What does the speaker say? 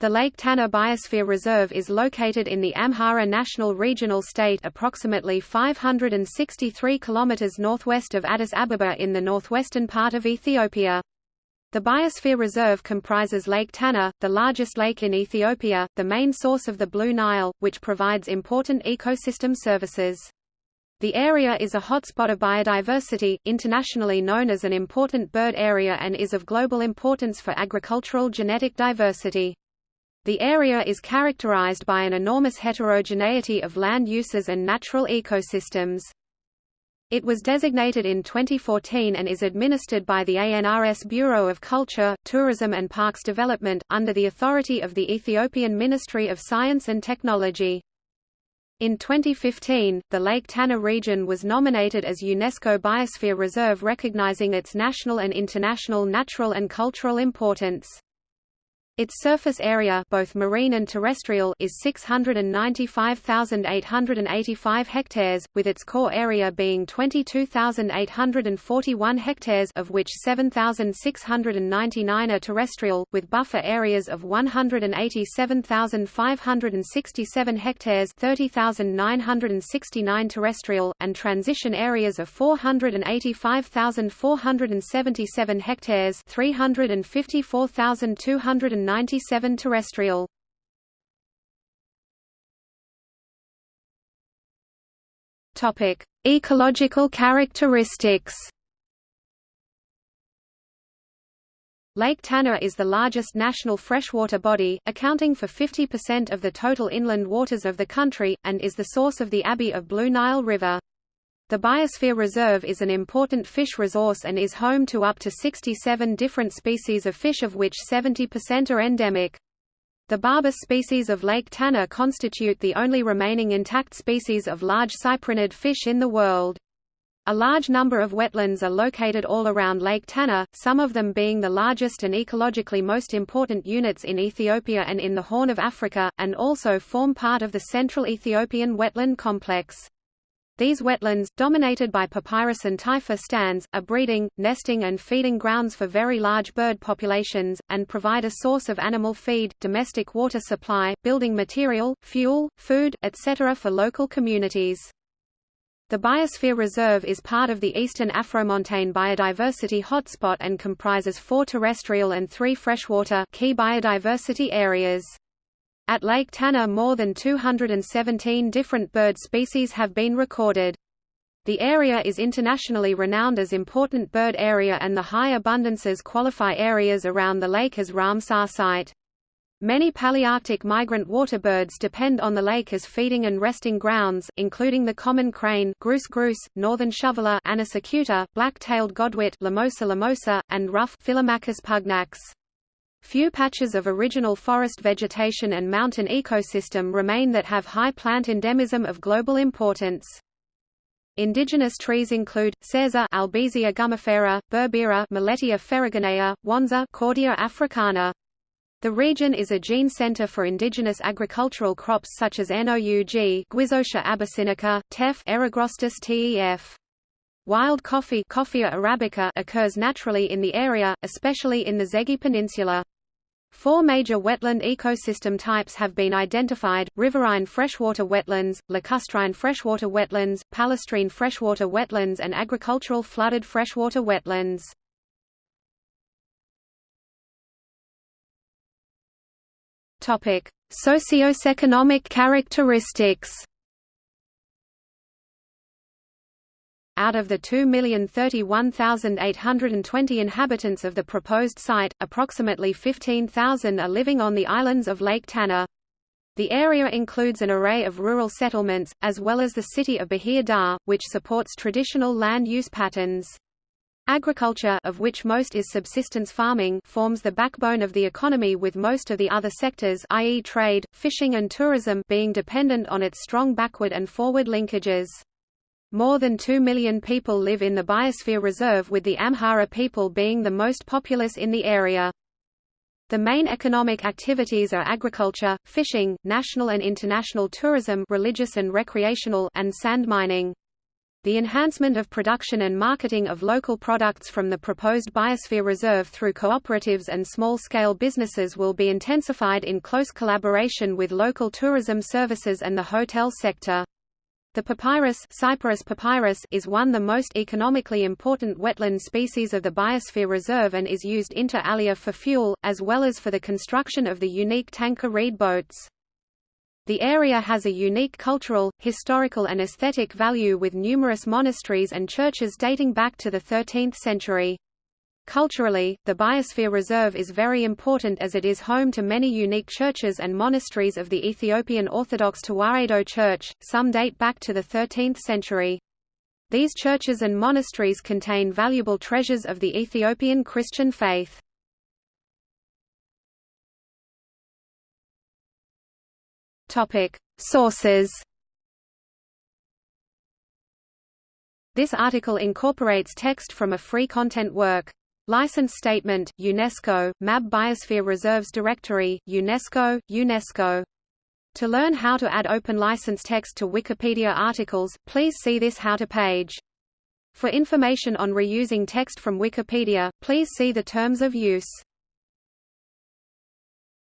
The Lake Tana Biosphere Reserve is located in the Amhara National Regional State approximately 563 km northwest of Addis Ababa in the northwestern part of Ethiopia. The Biosphere Reserve comprises Lake Tana, the largest lake in Ethiopia, the main source of the Blue Nile, which provides important ecosystem services. The area is a hotspot of biodiversity, internationally known as an important bird area and is of global importance for agricultural genetic diversity. The area is characterized by an enormous heterogeneity of land uses and natural ecosystems. It was designated in 2014 and is administered by the ANRS Bureau of Culture, Tourism and Parks Development, under the authority of the Ethiopian Ministry of Science and Technology. In 2015, the Lake Tana region was nominated as UNESCO Biosphere Reserve recognizing its national and international natural and cultural importance. Its surface area both marine and terrestrial is 695,885 hectares, with its core area being 22,841 hectares of which 7,699 are terrestrial, with buffer areas of 187,567 hectares 30,969 terrestrial, and transition areas of 485,477 hectares 354,200 97 terrestrial. Topic: Ecological characteristics. Lake Tana is the largest national freshwater body, accounting for 50% of the total inland waters of the country, and is the source of the Abay of Blue Nile River. The Biosphere Reserve is an important fish resource and is home to up to 67 different species of fish of which 70% are endemic. The Barbus species of Lake Tana constitute the only remaining intact species of large cyprinid fish in the world. A large number of wetlands are located all around Lake Tana, some of them being the largest and ecologically most important units in Ethiopia and in the Horn of Africa, and also form part of the Central Ethiopian Wetland Complex. These wetlands, dominated by papyrus and typha stands, are breeding, nesting and feeding grounds for very large bird populations, and provide a source of animal feed, domestic water supply, building material, fuel, food, etc. for local communities. The Biosphere Reserve is part of the Eastern Afromontane Biodiversity Hotspot and comprises four terrestrial and three freshwater key biodiversity areas. At Lake Tana more than 217 different bird species have been recorded. The area is internationally renowned as important bird area and the high abundances qualify areas around the lake as Ramsar site. Many Palearctic migrant waterbirds depend on the lake as feeding and resting grounds, including the common crane Grus grus, northern shoveler Anas acuta, black-tailed godwit Limosa limosa, and ruff Philomachus pugnax. Few patches of original forest vegetation and mountain ecosystem remain that have high plant endemism of global importance. Indigenous trees include Cerza Albizia gummifera, Berbera Millettia ferruginea, Wanza Cordia africana. The region is a gene center for indigenous agricultural crops such as NOUG, Guizotia abyssinica, TEF Eragrostis tef. Wild coffee Coffea arabica occurs naturally in the area, especially in the Zege Peninsula. Four major wetland ecosystem types have been identified, riverine freshwater wetlands, lacustrine freshwater wetlands, palustrine freshwater wetlands and agricultural flooded freshwater wetlands. Socioeconomic characteristics Out of the 2,031,820 inhabitants of the proposed site, approximately 15,000 are living on the islands of Lake Tana. The area includes an array of rural settlements, as well as the city of Bahir Dar, which supports traditional land use patterns. Agriculture of which most is subsistence farming forms the backbone of the economy with most of the other sectors i.e. trade, fishing and tourism being dependent on its strong backward and forward linkages. More than 2 million people live in the Biosphere Reserve with the Amhara people being the most populous in the area. The main economic activities are agriculture, fishing, national and international tourism religious and recreational and sand mining. The enhancement of production and marketing of local products from the proposed Biosphere Reserve through cooperatives and small-scale businesses will be intensified in close collaboration with local tourism services and the hotel sector. The papyrus, Cyperus papyrus is one of the most economically important wetland species of the Biosphere Reserve and is used inter alia for fuel, as well as for the construction of the unique tankwa reed boats. The area has a unique cultural, historical and aesthetic value with numerous monasteries and churches dating back to the 13th century. Culturally, the Biosphere Reserve is very important as it is home to many unique churches and monasteries of the Ethiopian Orthodox Tewahedo Church, some date back to the 13th century. These churches and monasteries contain valuable treasures of the Ethiopian Christian faith. Sources. This article incorporates text from a free content work. License Statement, UNESCO, MAB Biosphere Reserves Directory, UNESCO, UNESCO. To learn how to add open license text to Wikipedia articles, please see this How to page. For information on reusing text from Wikipedia, please see the Terms of Use.